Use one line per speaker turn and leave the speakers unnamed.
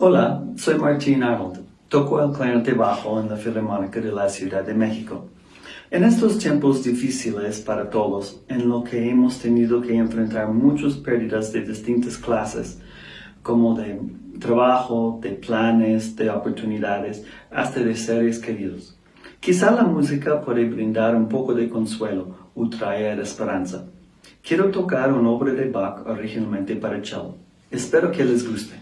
Hola, soy Martín Arnold. Toco el clarinete bajo en la Filarmónica de la Ciudad de México. En estos tiempos difíciles para todos, en lo que hemos tenido que enfrentar muchas pérdidas de distintas clases, como de trabajo, de planes, de oportunidades, hasta de seres queridos. Quizá la música puede brindar un poco de consuelo o traer esperanza. Quiero tocar una obra de Bach originalmente para cello. Espero que les guste.